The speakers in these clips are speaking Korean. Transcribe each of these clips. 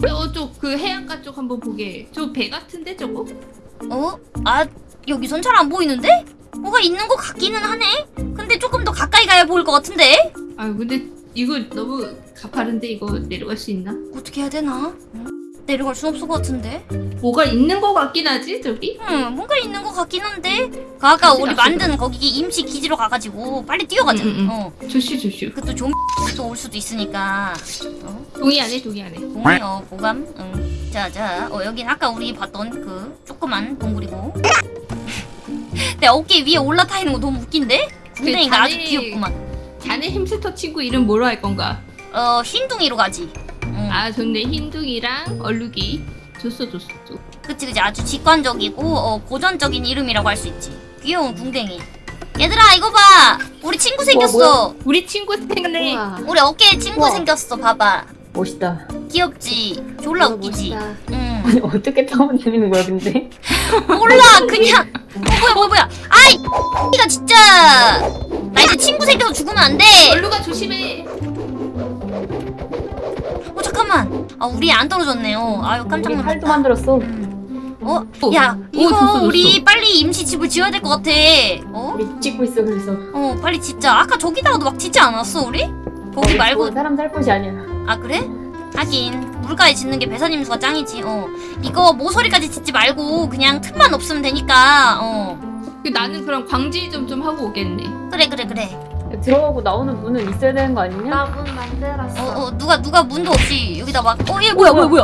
저쪽 그 해안가 쪽 한번 보게. 저 배 같은데 저거? 어? 아 여기선 잘 안 보이는데? 뭐가 있는 것 같기는 하네? 근데 조금 더 가까이 가야 보일 것 같은데? 아 근데 이거 너무 가파른데 이거 내려갈 수 있나? 어떻게 해야 되나? 응? 내려갈 순 없을 것 같은데? 뭐가 있는 거 같긴 하지 저기? 응 뭔가 있는 것 같긴 한데 그 가지, 우리. 만든 거기 임시 기지로 가가지고 빨리 뛰어가자 응, 응, 응. 어 조슈 조슈. 그것도 좀또 올 수도 있으니까 어? 동의 안 해, 동의 안 해. 동의 어 보감 응 자자 어 여긴 아까 우리 봤던 그 조그만 동굴이고 내 어깨 위에 올라타 있는 거 너무 웃긴데? 궁뎅이가 아주 다리- 귀엽구만 자네 햄스터 친구 이름 뭐로 할 건가? 어 흰둥이로 가지 응. 아 좋네 흰둥이랑 얼룩이. 줬어 줬어 줬어. 그치 그치 아주 직관적이고 어, 고전적인 이름이라고 할 수 있지 귀여운 궁뎅이 얘들아 이거 봐 우리 친구 생겼어 우리 친구 생겼네. 우와 우리 어깨에 친구 우와. 생겼어 봐봐 멋있다. 귀엽지 졸라 우와, 웃기지 멋있다. 응 아니 어떻게 타면 되는 거야 근데? 몰라 그냥 어 뭐야 뭐야 뭐야 아이 이가 진짜 나 이제 친구 생겨서 죽으면 안돼 얼룩아 조심해. 어 잠깐만 아 우리 안 떨어졌네요 아유 깜짝 놀랐다 팔도 만들었어. 음. 어? 어. 야 어, 이거. 우리 빨리 임시 집을 지어야 될 것 같아 어? 우리 찍고 있어 그래서. 어 빨리 짓자 아까 저기다가도 막 짓지 않았어 우리? 거기 어, 말고 사람 살 곳이 아니야. 아 그래? 하긴 물가에 짓는 게 배사님 수가 짱이지 어 이거 모서리까지 짓지 말고 그냥 틈만 없으면 되니까 어그 나는 그럼 광질 좀좀 하고 오겠네. 그래 그래 그래 들어가고 나오는 문은 있어야 되는 거 아니냐? 나 문 만들었어. 어, 어 누가 누가 문도 없이 여기다 막 어 얘 뭐야 뭐야 뭐야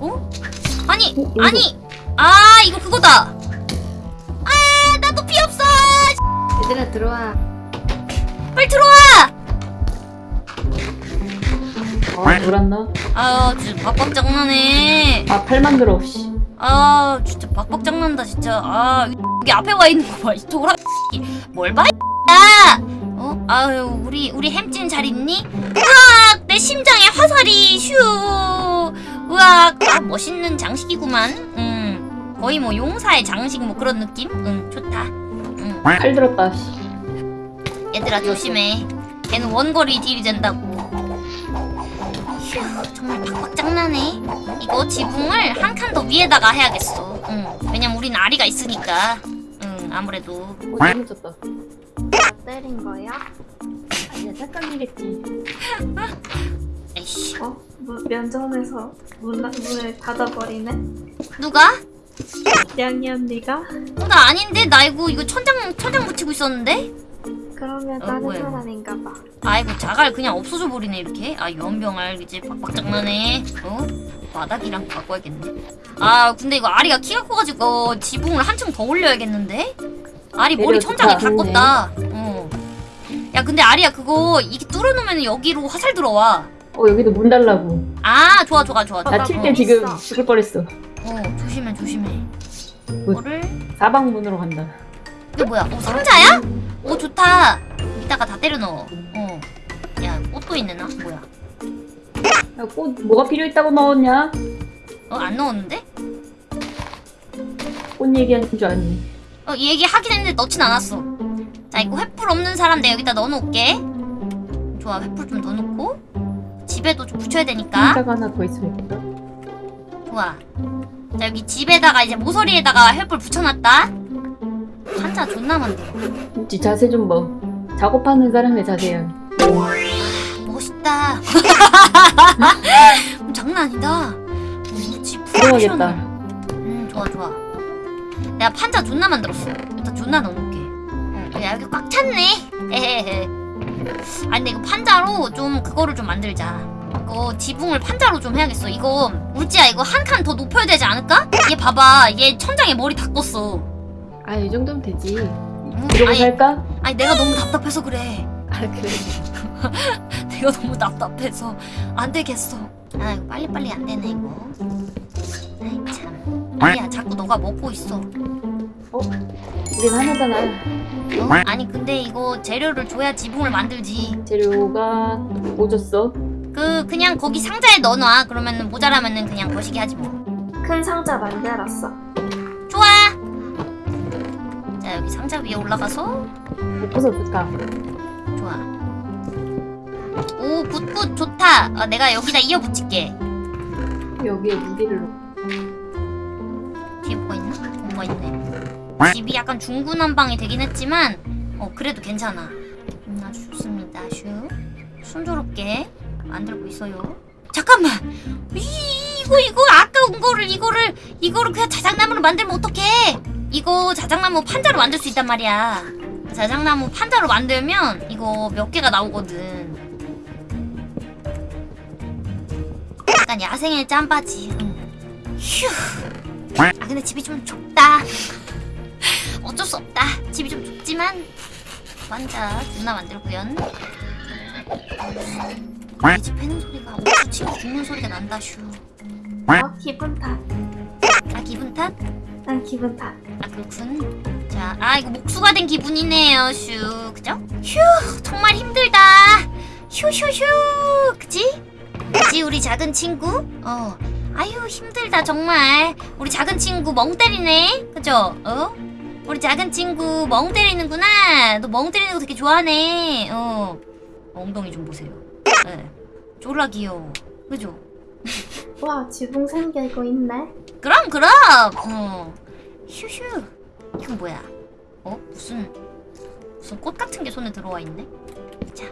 어? 아니 어, 이거. 아니 아 이거 그거다 아 나도 피 없어 얘들아 들어와. 빨리 들어와 아 놀았나? 아 진짜 박박 장난해 아 팔 만 들어. 씨. 아 진짜 박박 장난다 진짜 아 여기 앞에 와 있는 거 봐 이쪽으로 뭘봐 야 어? 아유 우리 우리 햄찌는 잘 있니? 으악! 내 심장에 화살이 슈! 으악! 아 멋있는 장식이구만. 음 거의 뭐 용사의 장식 뭐 그런 느낌? 응 좋다. 응. 팔 들었다. 씨. 얘들아 조심해. 걔는 원거리 딜이 된다고. 휴 정말 박박 장난해. 이거 지붕을 한 칸 더 위에다가 해야겠어. 응. 왜냐면 우린 아리가 있으니까. 응 아무래도. 어 잘못졌다. 나 때린 거야? 아니야 착각이겠지. 에이씨 어? 문, 면전에서 문, 문을 닫아버리네? 누가? 양이 언니가? 어, 나 아닌데 나 이거 이거 천장 천장 붙이고 있었는데 그러면 어, 다른 뭐야. 사람인가 봐. 아이고 자갈 그냥 없어져 버리네 이렇게 아 연병알 이제 박박 장난해 어 바닥이랑 바꿔야겠네 아 근데 이거 아리가 키가 커가지고 지붕을 한층 더 올려야겠는데 아리 머리 천장에 다다 껐다 어 야 근데 아리야 그거 이게 뚫어놓으면 여기로 화살 들어와 어 여기도 문 달라고. 아 좋아 좋아 좋아 나 칠때 어, 지금. 죽을 뻔했어. 어 조심해 조심해 뭐? 이거를 사방 문으로 간다. 이게 뭐야 어 상자야? 오 좋다 이따가 다 때려 넣어 어야 꽃도 있네 나 뭐야 야, 꽃 뭐가 필요 있다고 넣었냐? 어 안 넣었는데? 꽃 얘기하는 줄 아니. 어, 이 얘기 하긴 했는데 넣진 않았어. 자, 이거 횃불 없는 사람 내가 여기다 넣어놓을게. 좋아, 횃불 좀 넣어놓고. 집에도 좀 붙여야 되니까. 상자가 하나 더 있으면 되겠다. 좋아. 자, 여기 집에다가 이제 모서리에다가 횃불 붙여놨다. 한자 존나 만들어. 지 자세 좀 봐. 작업하는 사람의 자세야. 멋있다. 장난 아니다. 우리 집 들어가겠다. 음, 좋아, 좋아. 내가 판자 존나 만들었어. 일단 존나 넣어놓을게. 응, 야, 여기 꽉 찼네. 에헤헤. 아니, 근데 이거 판자로 좀 그거를 좀 만들자. 이거 지붕을 판자로 좀 해야겠어. 이거, 울지야, 이거 한 칸 더 높여야 되지 않을까? 얘 봐봐. 얘 천장에 머리 다 껐어. 아 이 정도면 되지. 응? 이러고 아니, 살까? 아니, 내가 너무 답답해서 그래. 아 그래. 내가 너무 답답해서 안 되겠어. 아 이거 빨리빨리 안 되네 이거. 아이 참. 아니야 자꾸 너가 먹고 있어. 우린 하나잖아. 어? 아니 근데 이거 재료를 줘야 지붕을 만들지. 재료가 뭐 줬어? 그 그냥 거기 상자에 넣어놔. 그러면은 모자라면은 그냥 거시기 하지 뭐. 큰 상자 만들었어. 좋아. 자 여기 상자 위에 올라가서 예뻐서 좋다. 좋아. Good 좋다 어, 내가 여기다 이어 붙일게 여기에 무기를 놓고. 뒤에 뭐가 있나? 뭐가 있네. 집이 약간 중구난방이 되긴 했지만 어 그래도 괜찮아. 음, 아주 좋습니다. 아주 순조롭게 만들고 있어요. 잠깐만! 이, 이거 이거 아까운 거를 이거를 이거를 그냥 자작나무로 만들면 어떡해? 이거 자작나무 판자로 만들 수 있단 말이야. 자작나무 판자로 만들면 이거 몇 개가 나오거든. 약간 야생의 짬바지. 응. 휴 아 근데 집이 좀 좁다 어쩔 수 없다 집이 좀 좁지만 완자 존나 만들고요 이집 패는 소리가 옥수 치고 죽는 소리가 난다 슈. 어 기분 탓. 아 기분 탓? 난 기분 탓. 아 그렇군 자, 아 이거 목수가 된 기분이네요 슈 그죠? 휴 정말 힘들다 휴 휴 휴 그치? 그치 우리 작은 친구? 어 아유 힘들다 정말. 우리 작은 친구 멍 때리네. 그죠? 어? 우리 작은 친구 멍 때리는구나. 너 멍 때리는 거 되게 좋아하네. 어. 엉덩이 좀 보세요. 네. 졸라 귀여워 그죠? 와 지붕 생기고 있네. 그럼 그럼. 어. 휴휴. 이건 뭐야? 어? 무슨 무슨 꽃 같은 게 손에 들어와 있네? 자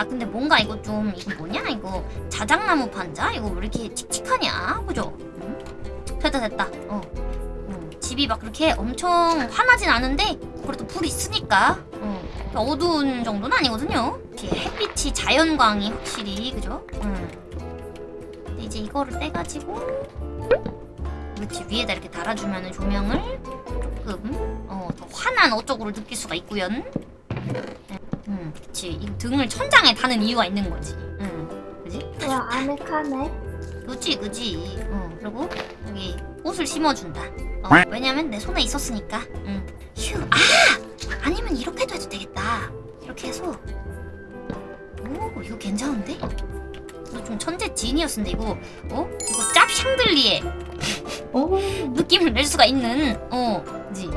아 근데 뭔가 이거 좀 이거 뭐냐? 이거 자작나무 판자? 이거 왜 이렇게 칙칙하냐? 그죠? 응? 됐다 됐다. 어. 음, 집이 막 그렇게 엄청 환하진 않은데 그래도 불이 있으니까. 어, 어두운 정도는 아니거든요. 이렇게 햇빛이 자연광이 확실히 그죠? 음. 근데 이제 이거를 떼가지고 그렇지 위에다 이렇게 달아주면 조명을 조금 어, 더 환한 어쩌고를 느낄 수가 있구요 음, 그치. 이 등을 천장에 다는 이유가 있는 거지. 응, 그지? 와 아늑하네. 그지 그지. 어, 그리고 여기 꽃을 심어준다. 어, 왜냐면 내 손에 있었으니까. 응. 휴, 아! 아니면 이렇게 해도 해도 되겠다. 이렇게 해서. 오 이거 괜찮은데? 이거 좀 천재 지니어스인데 이거. 어? 이거 짭 샹들리에 오, 느낌을 낼 수가 있는 어 그지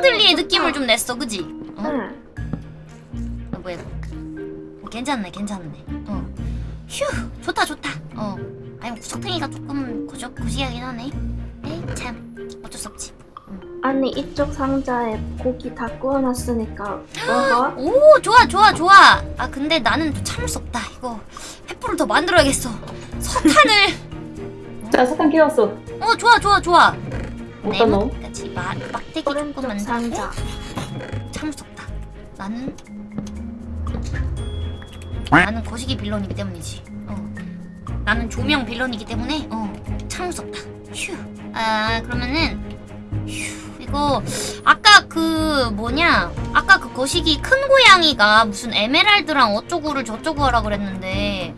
짭 샹들리에 좋다. 느낌을 좀 냈어 그지? 어? 응. 어, 뭐야. 어, 괜찮네 괜찮네. 어 휴 좋다 좋다. 어. 아니 구석탱이가 조금 고적 고시하긴 하네. 에이 참. 어쩔 수 없지. 아니 이쪽 상자에 고기 다 구워놨으니까 먹어. 오 좋아 좋아 좋아. 아 근데 나는 또 참을 수 없다. 이거 횃불을 더 만들어야겠어. 석탄을. 자, 사탕 깨웠어. 어 좋아 좋아 좋아 넣어? 네모까지 마- 막대기 조금 오른쪽 만들고 상자. 없다. 나는 나는 거시기 빌런이기 때문이지. 어. 나는 조명 빌런이기 때문에 어. 없다. 휴아 그러면은 휴. 이거 아까 그 뭐냐? 아까 그 거시기 큰 고양이가 무슨 에메랄드랑 어쩌고를 저쩌고 하라 그랬는데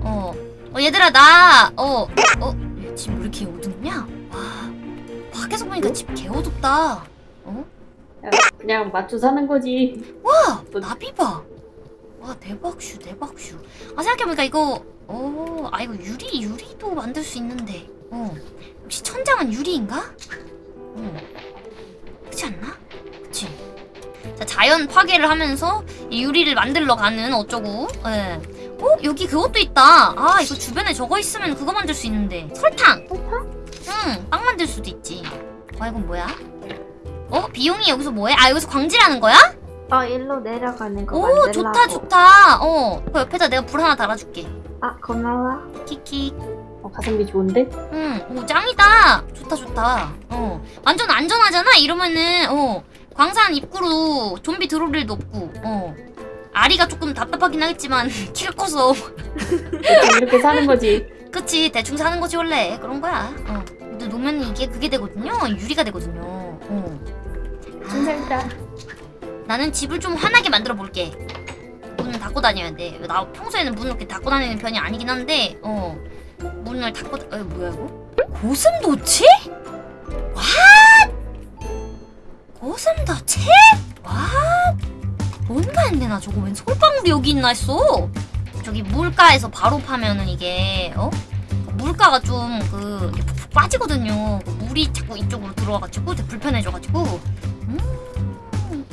어, 어 얘들아 나어어집 왜 이렇게 와 밖에서 보니까 집 개어둡다 어? 야, 그냥 맞춰 사는 거지. 와 나비 봐. 와 대박 슈 대박 슈. 아 생각해보니까 이거 어, 아 이거 유리 유리도 만들 수 있는데. 어 혹시 천장은 유리인가? 어 그렇지 않나? 그치. 자 자연 파괴를 하면서 이 유리를 만들러 가는 어쩌고. 예. 어 여기 그것도 있다. 아 이거 주변에 저거 있으면 그거 만들 수 있는데. 설탕. 설탕? 응, 빵 만들 수도 있지. 와 이건 뭐야? 어 비용이 여기서 뭐해? 아 여기서 광질하는 거야? 어 일로 내려가는 거 오. 좋다 좋다 어 그 옆에다 내가 불 하나 달아줄게 아 고마워. 키키 어, 가성비 좋은데? 응오 짱이다 좋다 좋다 어 완전 안전하잖아 이러면은 어 광산 입구로 좀비 들어올 일도 없고 어 아리가 조금 답답하긴 하겠지만 키가 커서 이렇게 사는 거지. 그치 대충 사는 거지 원래 그런 거야 어 근데 놓으면 이게 그게 되거든요 유리가 되거든요 어좀 살다. 나는 집을 좀 환하게 만들어 볼게. 문을 닫고 다녀야 돼. 나 평소에는 문을 이렇게 닫고 다니는 편이 아니긴 한데, 어 문을 닫고, 다... 어 뭐야 이거? 고슴도치? 와! 고슴도치? 와! 뭔가 했네 나 저거 웬 솔방울이 여기 있나 했어. 저기 물가에서 바로 파면은 이게 어 물가가 좀 그 빠지거든요. 그 물이 자꾸 이쪽으로 들어와가지고 불편해져가지고 음.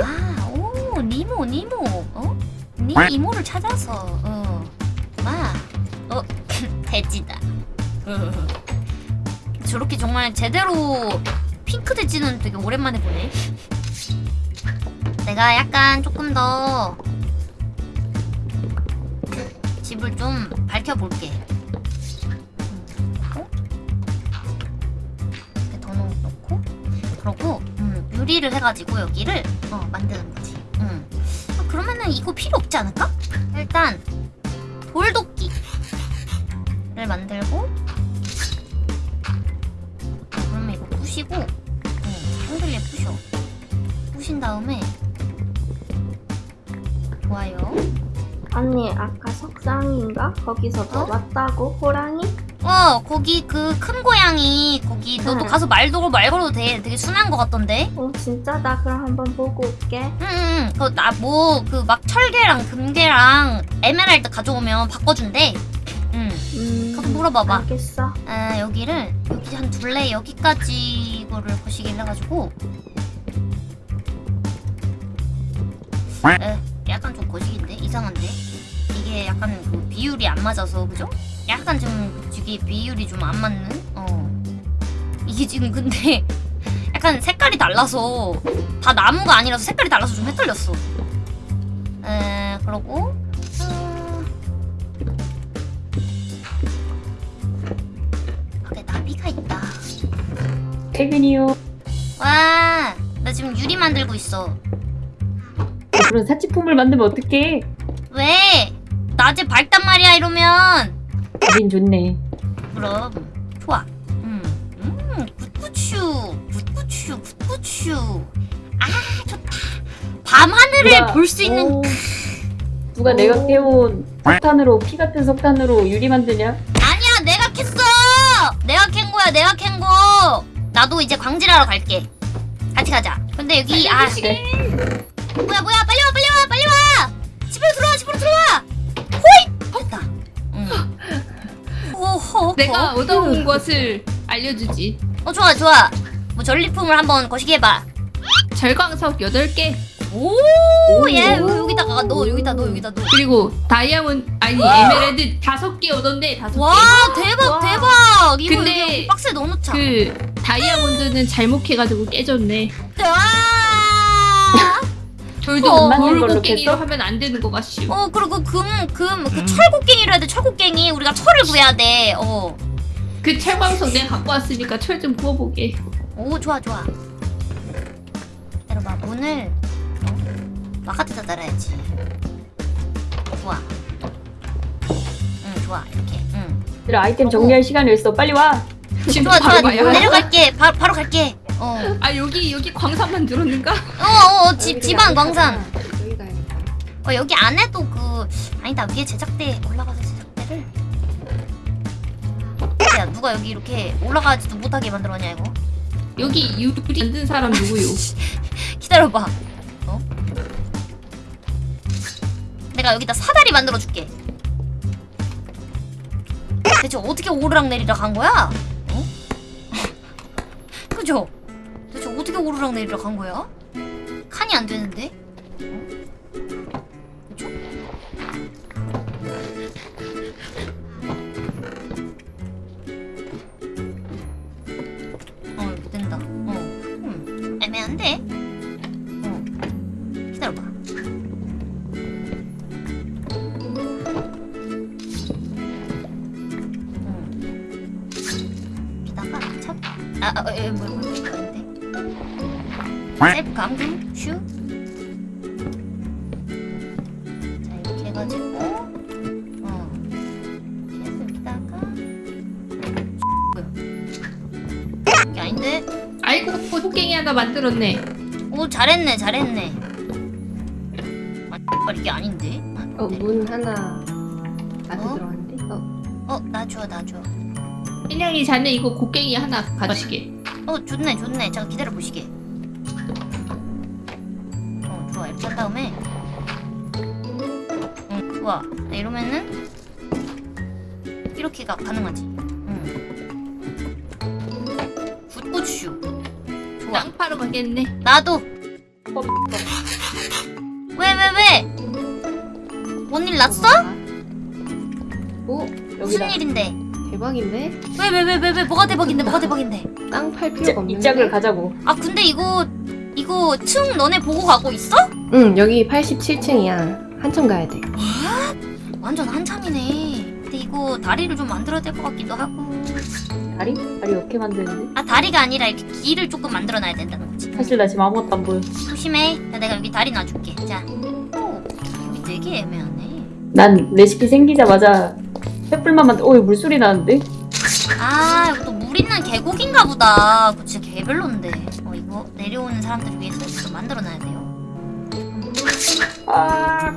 아, 오, 니모, 니모. 어? 니 이모를 찾아서. 어. 마. 어, 돼지다. 어. 저렇게 정말 제대로 핑크 돼지는 되게 오랜만에 보네. 내가 약간 조금 더 집을 좀 밝혀볼게. 그러고 음, 유리를 해가지고 여기를 어, 만드는 거지. 음. 아, 그러면은 이거 필요 없지 않을까? 일단 돌도끼를 만들고 그러면 이거 부시고 음, 한글에 부셔. 부신 다음에 좋아요. 언니 아까 석상인가? 거기서 너 어? 왔다고? 호랑이? 어 거기 그 큰 고양이 거기 너도 응. 가서 말도 말 걸어도 돼. 되게 순한 것 같던데? 어 진짜? 나 그럼 한번 보고 올게. 응응 그나 뭐 그 막 철개랑 금괴랑 에메랄드 가져오면 바꿔준대. 응. 음 가서 물어봐봐. 알겠어. 아 여기를 여기 한 둘레 여기까지 거를 거시기를 해가지고. 에 약간 좀 거시기인데? 이상한데? 이게 약간 그 비율이 안 맞아서 그죠? 약간 좀 이게 비율이 좀 안 맞는 어 이게 지금 근데 약간 색깔이 달라서 다 나무가 아니라서 색깔이 달라서 좀 헷갈렸어 에 그러고 어... 밖에 나비가 있다 퇴근이요. 와, 나 지금 유리 만들고 있어. 그런 사치품을 만들면 어떡해? 왜? 낮에 밝단 말이야 이러면. 우린 좋네. 그럼 좋아. 음, 음, 굿굿슈, 굿굿슈, 굿굿슈. 아 좋다. 밤 하늘을 볼 수 있는. 오, 누가 내가 캐온 석탄으로 피 같은 석탄으로 유리 만드냐? 아니야, 내가 캤어. 내가 캔 거야, 내가 캔 거. 나도 이제 광질하러 갈게. 같이 가자. 근데 여기 아 그래. 뭐야 뭐야 빨리 와 빨리 와 빨리 와 집으로 들어 오호 내가 얻어온 것을 알려주지. 어 좋아 좋아. 뭐 전리품을 한번 거시기 해봐. 철광석 8개. Oh yeah. 여기다가 넣어 여기다 넣어 여기다 넣어 그리고 다이아몬드 아니 에메랄드 5개 얻었네 5개. 와 대박 와. 대박. 이거 근데 박스에 넣어놓자. 그 다이아몬드는 잘못해가지고 깨졌네. 와 돌도 어. 맞는 걸로? 하면 안 되는 거 같슈. 어 그리고 금금그 철곡갱이로 해야 돼 철곡갱이. 우리가 철을 구해야 돼 어. 그 철광석 내가 갖고 왔으니까 철 좀 구워보게. 오 좋아 좋아. 기다려봐. 문을 어? 바깥에다 달아야지. 좋아 응 좋아. 이렇게. 응. 얘들아 아이템 정리할 시간이 있어. 빨리 와. 지금 좋아. 좋아 내려갈게. 바, 바로 갈게 어어어 아 여기 여기 광산만 들었는가? 어, 어, 집 집안 광산 여기 가야겠다. 어 여기 안에도 그 아니다 위에 제작대 올라가서 제작대를 야 누가 여기 이렇게 올라가지도 못하게 만들었냐 이거 여기 유리 만든 사람 누구요? 기다려봐. 어? 내가 여기다 사다리 만들어 줄게. 대체 어떻게 오르락 내리락 한 거야? 어? 그죠? 어떻게 오르락 내리락 한 거야? 칸이 안 되는데? 감금 슈. 자, 이렇게 해가지고, 어. 여기다가. 이게 아닌데? 아이고 호갱이 하나 만들었네. 오 잘했네 잘했네 아 이게 아닌데 어, 문 하나 아직 어? 들어갔는데? 어, 어나 줘 나 줘 일냥이 자네 이거 곡괭이 하나 가지게. 어 좋네 좋네 잠깐 기다려 보시게 어한 다음에 응 좋아 네, 이러면은 이렇게가 가능하지 응 굿굿슈 좋아. 땅 파러 가겠네. 나도. 어, 왜왜 왜? 뭔일 났어? 오 여기다. 무슨 일인데? 대박인데? 왜 왜 왜 왜 왜 뭐가 대박인데 뭐가 대박인데? 땅팔 이, 필요가 없는데? 이 짝을 가자고. 아 근데 이거 이거 층 너네 보고 가고 있어? 응 여기 87층이야 한참 가야 돼 완전 한참이네. 근데 이거 다리를 좀 만들어야 될 것 같기도 하고. 다리? 다리 어떻게 만드는데? 아 다리가 아니라 이렇게 길을 조금 만들어놔야 된다는 거지. 사실 나 지금 아무것도 안 보여. 조심해. 자, 내가 여기 다리 놔줄게. 자. 오, 여기 되게 애매하네. 난 레시피 생기자마자 횃불만 만들. 어, 이거 물소리 나는데? 아, 이거 또 물 있는 계곡인가 보다. 그거 진짜 개별론데. 어, 이거 내려오는 사람들 위해서 좀 만들어놔야 돼요. 아,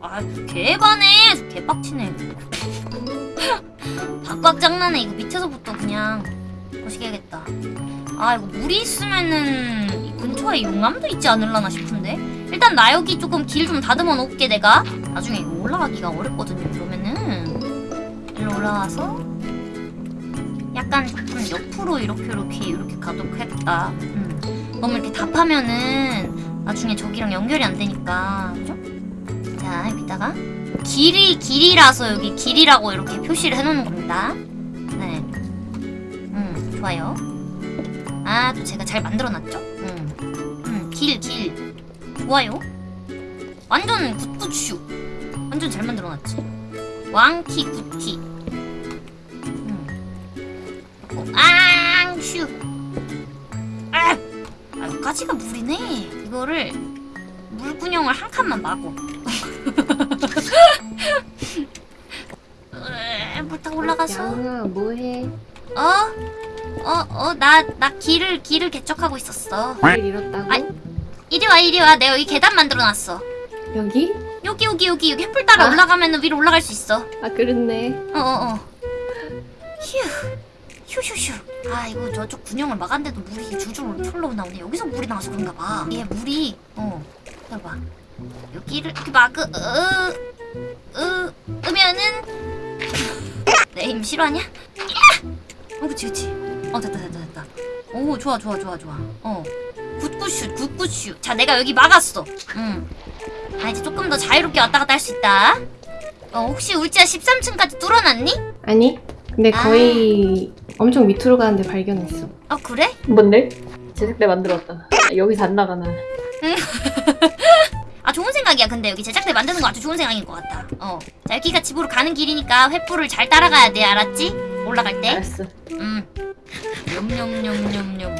아, 개반해. 개빡치네. 박박 장난해. 이거 밑에서부터 그냥 거시기야겠다. 아, 이거 물이 있으면은 이 근처에 용암도 있지 않을라나 싶은데. 일단 나 여기 조금 길 좀 다듬어 놓을게 내가. 나중에 이거 올라가기가 어렵거든요. 그러면은 일로 올라와서 약간 조금 옆으로 이렇게 이렇게 이렇게 가도록 해야겠다. 음. 너무 이렇게 답하면은 나중에 저기랑 연결이 안 되니까 그죠? 자 여기다가 길이 길이라서 여기 길이라고 이렇게 표시를 해놓는 겁니다. 네. 음 좋아요. 아 또 제가 잘 만들어놨죠? 음. 음 길 길. 좋아요. 완전 굿굿슈. 완전 잘 만들어놨지. 왕키 굿키. 앙슈. 아! 아, 여기까지가 물이네. 이거를 물구녕을 한 칸만 막어. 으, 물 타고 올라가서 양아 뭐해 어? 어? 어? 나, 나 길을, 길을 개척하고 있었어. 길 잃었다고? 아이. 이리 와, 이리 와. 내가 여기 계단 만들어놨어. 여기? 여기, 여기, 여기, 여기 횃불 따라 아. 올라가면 위로 올라갈 수 있어. 아 그렇네 어, 어, 어. 휴. 휴휴휴. 아, 이거 저쪽 군형을 막았는데도 물이 줄줄 흘러 나오네. 여기서 물이 나와서 그런가 봐. 얘 물이, 어. 봐봐. 여기를 이렇게 막, 으, 으, 으, 으면은. 내 힘 싫어하냐? 야! 어, 그치, 그치. 어, 됐다, 됐다, 됐다. 오, 좋아, 좋아, 좋아, 좋아. 어. 굿굿슛, 굿굿슛. 자, 내가 여기 막았어. 응. 아, 이제 조금 더 자유롭게 왔다 갔다 할 수 있다. 어, 혹시 울지야 13층까지 뚫어놨니? 아니 근데 아. 거의 엄청 밑으로 가는데 발견했어 어, 그래? 뭔데? 제작대 만들었다. 아, 여기서 안 나가나. 아, 좋은 생각이야. 근데 여기 제작대 만드는 거 아주 좋은 생각인 것 같다. 어. 자, 여기가 집으로 가는 길이니까 횃불을 잘 따라가야 돼. 알았지? 올라갈 때. 알았어. 음. 냠냠냠냠냠.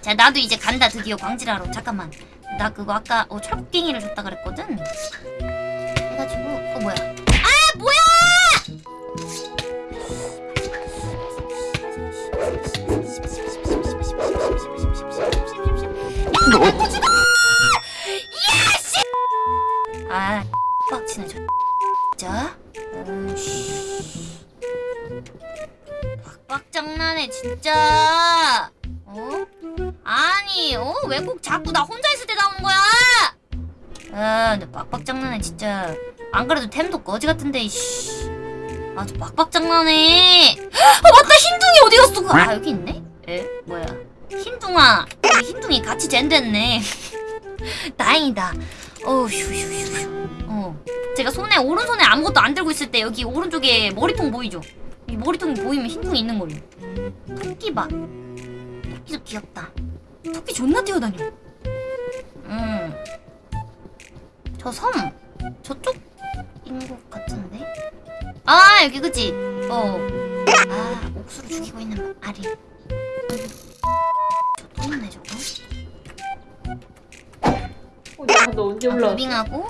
자, 나도 이제 간다. 드디어 광질하러. 잠깐만. 나 그거 아까 어, 철곡갱이를 줬다 그랬거든. 해가지고 어? 아 뭐야! 거지 같은데, 이씨. 아주 빡빡장난해. 아 맞다, 흰둥이 어디 갔어? 아 여기 있네? 에? 뭐야? 흰둥아, 흰둥이 같이 젠됐네. 다행이다. 어휴, 휴, 휴, 휴. 어. 제가 손에 오른손에 아무것도 안 들고 있을 때 여기 오른쪽에 머리통 보이죠? 이 머리통이 보이면 흰둥이 있는 거예요. 토끼 봐. 토끼도 귀엽다. 토끼 존나 뛰어다녀. 음. 저 섬. 저쪽 인것 같은데? 아, 여기 그치? 어. 아, 옥수로 죽이고 있는 아리. 저또 있네, 저거. 어, 야, 너 언제 아, 올라왔어? 무빙하고.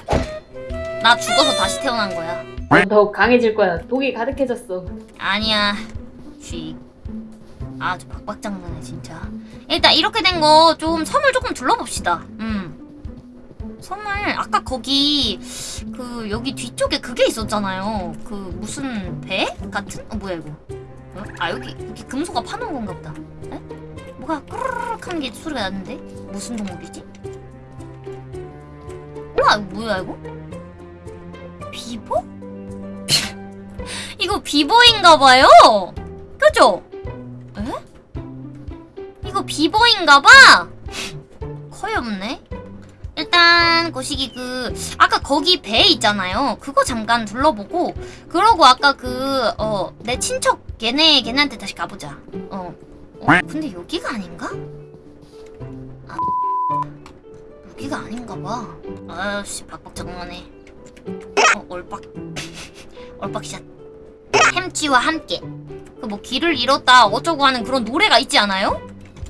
나 죽어서 다시 태어난 거야. 넌 더욱 강해질 거야. 독이 가득해졌어. 아니야. 쉿. 아주 박박장난해 진짜. 일단 이렇게 된 거 좀 섬을 조금 둘러봅시다. 음. 섬을 아까 거기 그 여기 뒤쪽에 그게 있었잖아요. 그 무슨 배 같은? 어 뭐야 이거? 어? 아 여기 여기 금소가 파놓은 건가 보다. 에? 뭐가 꾸르륵 하는 게 소리가 났는데 무슨 동물이지? 우와 뭐야 이거? 비보? 이거 비보인가 봐요. 그죠? 에? 이거 비버인가봐? 거의 없네. 일단 거시기 그 아까 거기 배 있잖아요. 그거 잠깐 둘러보고 그러고 아까 그 어 내 친척 걔네 걔네한테 다시 가보자. 어. 어 근데 여기가 아닌가? 아, 여기가 아닌가 봐. 아씨 박박 장난해. 어 얼빡 얼빡샷. 햄찌와 함께. 그 뭐 길을 잃었다 어쩌고 하는 그런 노래가 있지 않아요?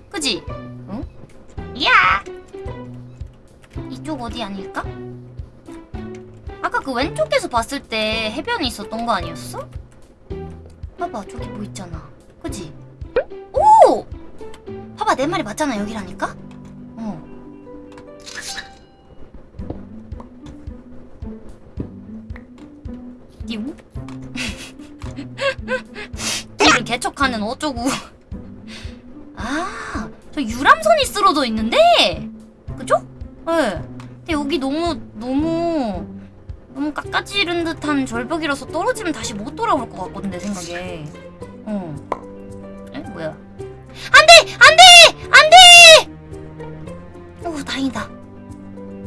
그지? 응? 야! 이쪽 어디 아닐까? 아까 그 왼쪽에서 봤을 때 해변이 있었던 거 아니었어? 봐봐 저기 뭐 있잖아 그지? 오! 봐봐 내 말이 맞잖아 여기라니까? 어 띠우? 길을 개척하는 어쩌고 아, 저 유람선이 쓰러져 있는데? 여기 너무, 너무, 너무 깎아지른 듯한 절벽이라서 떨어지면 다시 못 돌아올 것 같거든, 내 생각에. 어. 에? 뭐야? 안 돼! 안 돼! 안 돼! 오, 다행이다.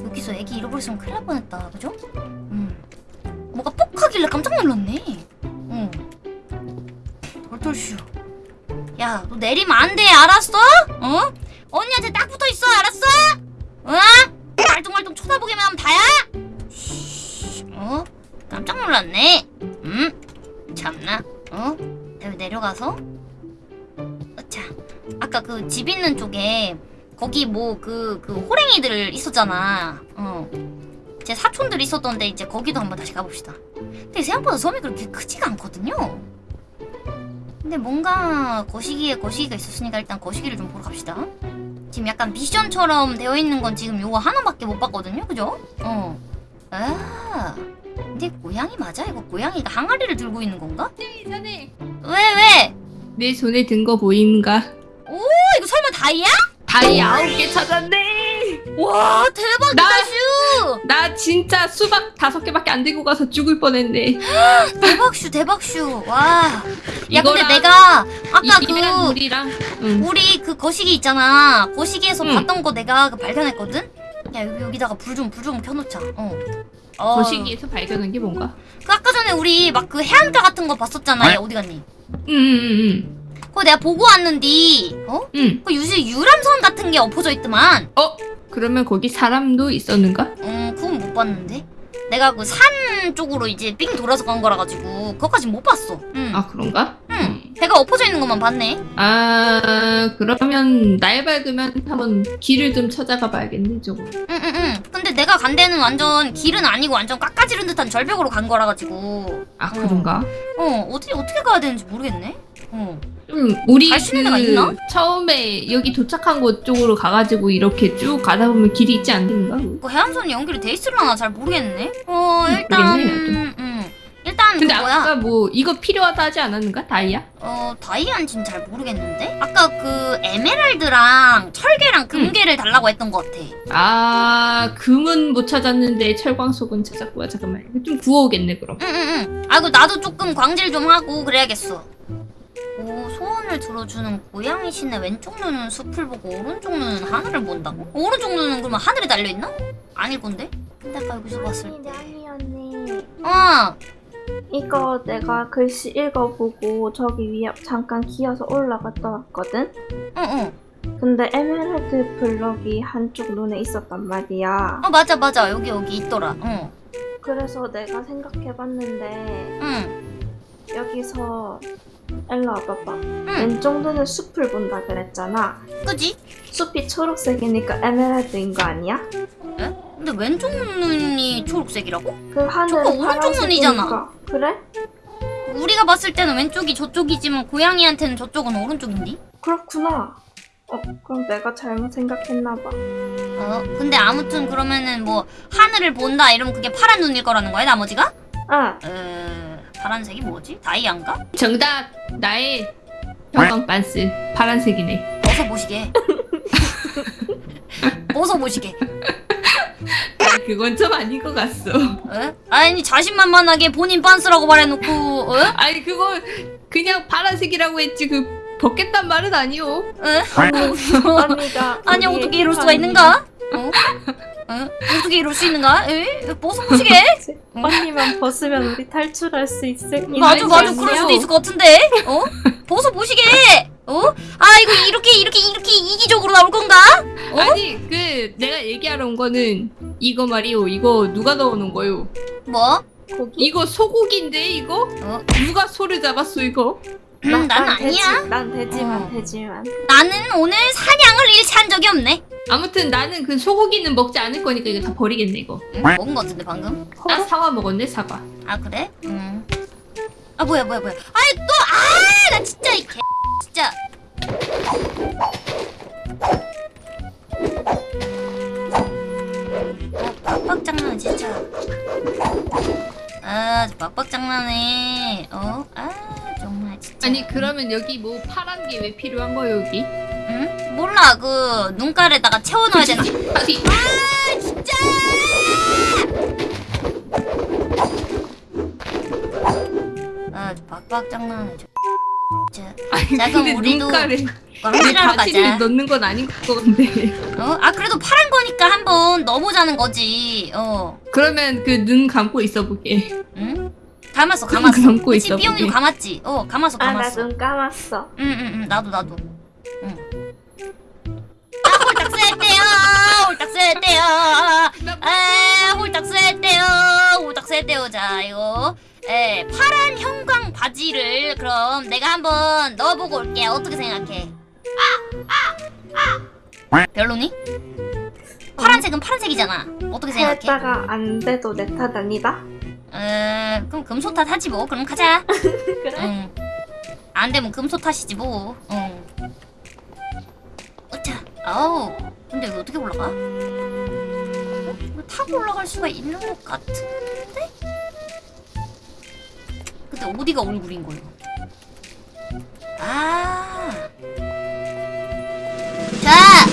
여기서 애기 잃어버렸으면 큰일 날 뻔했다, 그죠? 음. 뭐가 뻑 하길래 깜짝 놀랐네. 응. 덜덜슈. 야, 너 내리면 안 돼, 알았어? 어? 언니한테 딱 놀랐네. 음? 참나, 어? 여기 내려가서. 어차. 아까 그 집 있는 쪽에 거기 뭐 그 그 호랭이들 있었잖아. 어. 제 사촌들 있었던데 이제 거기도 한번 다시 가봅시다. 근데 생각보다 섬이 그렇게 크지가 않거든요. 근데 뭔가 거시기에 거시기가 있었으니까 일단 거시기를 좀 보러 갑시다. 지금 약간 미션처럼 되어 있는 건 지금 요거 하나밖에 못 봤거든요, 그죠? 어. 아. 근데 고양이 맞아? 이거 고양이가 항아리를 들고 있는 건가? 전에 왜 왜? 내 손에 든 거 보임가? 어, 이거 설마 다이아? 다이 아홉 개 찾았네. 와 대박이다 나- 슈! 나 진짜 수박 다섯 개밖에 안 들고 가서 죽을 뻔했네. 대박 슈 대박 슈 와. 야 근데 내가 아까 그 물이랑 응. 우리 그 거시기 있잖아. 거시기에서 응. 봤던 거 내가 그 발견했거든. 야 여기 여기다가 불 좀 불 좀 켜놓자. 어. 어. 거시기에서 발견한 게 뭔가? 그 아까 전에 우리 막 그 해안가 같은 거 봤었잖아. 야 어디 갔니? 응응응 그거 내가 보고 왔는디. 어? 응. 그 요새 유람선 같은 게 엎어져 있더만. 어? 그러면 거기 사람도 있었는가? 음 그건 못 봤는데. 내가 그 산 쪽으로 이제 삥 돌아서 간 거라 가지고 그거까진 못 봤어. 응. 아 그런가? 응. 배가 엎어져 있는 것만 봤네. 아 그러면 날 밝으면 한번 길을 좀 찾아가 봐야겠네 저거. 응응응. 근데 내가 간 데는 완전 길은 아니고 완전 깎아지른 듯한 절벽으로 간 거라 가지고. 아 그런가? 어 어떻게 어떻게 가야 되는지 모르겠네. 어. 좀 우리 있나? 처음에 여기 도착한 곳 쪽으로 가가지고 이렇게 쭉 가다 보면 길이 있지 않는가? 그 해안선이 연결이 돼 있으려나 잘 모르겠네. 어 일단 모르겠네, 음 일단 근데 그 뭐야 아까 뭐 이거 필요하다 하지 않았는가? 다이아? 어 다이아인지는 잘 모르겠는데 아까 그 에메랄드랑 철계랑 금괴를 달라고 했던 것 같아. 아 금은 못 찾았는데 철광석은 찾았고요. 잠깐만 좀 구워오겠네 그럼. 응응응. 아이고 나도 조금 광질 좀 하고 그래야겠어. 오 소원을 들어주는 고양이 신의 왼쪽 눈은 숲을 보고 오른쪽 눈은 하늘을 본다고? 오른쪽 눈은 그러면 하늘에 달려 있나? 아닐 건데? 근데 아까 여기서 봤을 때. 냥이 언니. 어. 이거 내가 글씨 읽어보고 저기 위에 잠깐 기어서 올라갔다 왔거든? 응응. 근데 에메랄드 블럭이 한쪽 눈에 있었단 말이야. 어 맞아 맞아 여기 여기 있더라. 어. 그래서 내가 생각해봤는데 응. 여기서 일로 와봐봐. 응. 왼쪽 눈은 숲을 본다 그랬잖아. 그지? 숲이 초록색이니까 에메랄드인 거 아니야? 에? 근데 왼쪽 눈이 초록색이라고? 그 하늘은 오른쪽 눈이잖아. 그래? 우리가 봤을 때는 왼쪽이 저쪽이지만 고양이한테는 저쪽은 오른쪽인데? 그렇구나. 어, 그럼 내가 잘못 생각했나봐. 어, 근데 아무튼 그러면은 뭐 하늘을 본다 이러면 그게 파란 눈일 거라는 거야 나머지가? 아, 에... 파란색이 뭐지? 다이아인가? 정답 나의 형광 반스 파란색이네. 벗어보시게 벗어보시게 아, 그건 좀 아닌 것 같소. 에? 아니 자신만만하게 본인 빤스라고 말해놓고 어? 아니 그거 그냥 파란색이라고 했지 그 벗겠단 말은 아니오. 응? 언니가 아니 어떻게 이럴 수가 있는가? 어? 어? 어떻게 이럴 수 있는가? 에? 벗어보시게? 언니만 벗으면 우리 탈출할 수 있을 맞아 맞아. 그럴 수도 있을 것 같은데 어? 벗어 보시게 어? 아 이거 이렇게 이렇게 이렇게 이기적으로 나올 건가? 어? 아니 그 내가 얘기하러 온 거는 이거 말이오. 이거 누가 넣어놓은 거요? 뭐? 고기? 이거 소고기인데 이거? 어? 누가 소를 잡았어 이거? 음, 난 아니야 돼지, 난 돼지만 어. 돼지만 나는 오늘 사냥을 일치 한 적이 없네 아무튼 나는 그 소고기는 먹지 않을 거니까 이거 다 버리겠네 이거. 응? 먹은 것 같은데 방금 나 사과 먹었네 사과. 아 그래? 음. 아 뭐야 뭐야 뭐야 아이 또아나 진짜 이 개 진짜 아 빡빡 장난 진짜 아 빡빡 장난해 어 아 정말 진짜 아니 그러면 여기 뭐 파란 게 왜 필요한 거요 여기? 응? 몰라. 그 눈깔에다가 채워넣어야 되나? 아 진짜! 아 빡빡장난해 저 진짜. 아니 자, 그럼 근데 우리도 바지를 가자. 넣는 건 아닌 것 같은데. 어? 아 그래도 파란 거니까 한번 넣어보자는 거지. 어. 그러면 그 눈 감고 있어 보게. 응? 감았어 눈 감았어. 감고 그치 있어 삐용이도. 감았지? 어 감았어 아나 감았어. 눈 감았어. 응응응. 나도 나도. 응 아, 홀딱 쐈대요 홀딱 쐈대요 아 홀딱 쐈대요 홀딱 쐈대요 자 이거 에 파란 형광 바지를 그럼 내가 한번 넣어보고 올게 어떻게 생각해 별로니? 파란색은 파란색이잖아 어떻게 생각해? 했다가 안 돼도 내 탓 아니다 에 그럼 금소 탓 하지 뭐 그럼 가자 그래? 응. 안 되면 금소 탓이지 뭐. 응. 어차. 아우 근데 여기 어떻게 올라가? 이거 타고 올라갈 수가 있는 것 같은데? 근데 어디가 얼굴인 거예요? 아 자!